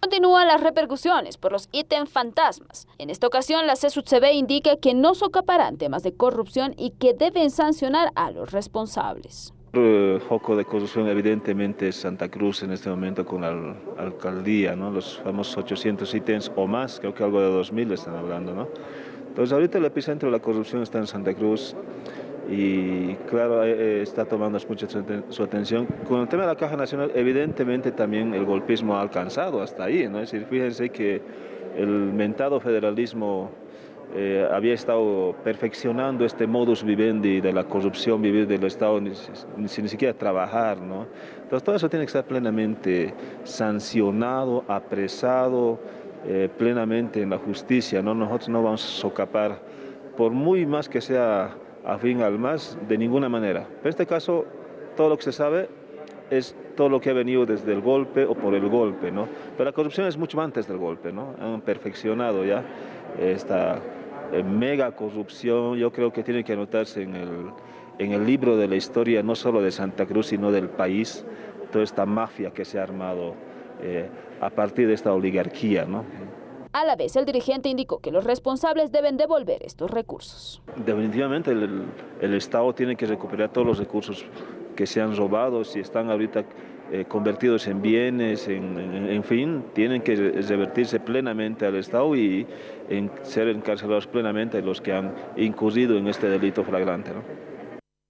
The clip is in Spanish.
Continúan las repercusiones por los ítems fantasmas. En esta ocasión, la CSUCB indica que no socaparán temas de corrupción y que deben sancionar a los responsables. El foco de corrupción evidentemente es Santa Cruz en este momento con la alcaldía, los famosos 800 ítems o más, creo que algo de 2000 están hablando. ¿no? Entonces ahorita el epicentro de la corrupción está en Santa Cruz y claro, eh, eh, está tomando mucha su atención. Con el tema de la Caja Nacional, evidentemente también el golpismo ha alcanzado hasta ahí, ¿no? Decir, fíjense que el mentado federalismo eh, había estado perfeccionando este modus vivendi de la corrupción, vivir del Estado sin ni, siquiera trabajar, ¿no? Entonces todo eso tiene que estar plenamente sancionado, apresado, plenamente en la justicia, ¿no? Nosotros no vamos a socapar, por muy más que sea fin al más, de ninguna manera. En este caso, todo lo que se sabe es todo lo que ha venido desde el golpe o por el golpe, ¿no? Pero la corrupción es mucho antes del golpe, ¿no? Han perfeccionado ya esta eh, mega corrupción, yo creo que tiene que anotarse en el, en el libro de la historia, no solo de Santa Cruz, sino del país, toda esta mafia que se ha armado eh, a partir de esta oligarquía, ¿no? A la vez, el dirigente indicó que los responsables deben devolver estos recursos. Definitivamente el, Estado tiene que recuperar todos los recursos que se han robado, si están ahorita eh, convertidos en bienes, en, fin, tienen que revertirse plenamente al Estado y ser encarcelados plenamente los que han incurrido en este delito flagrante.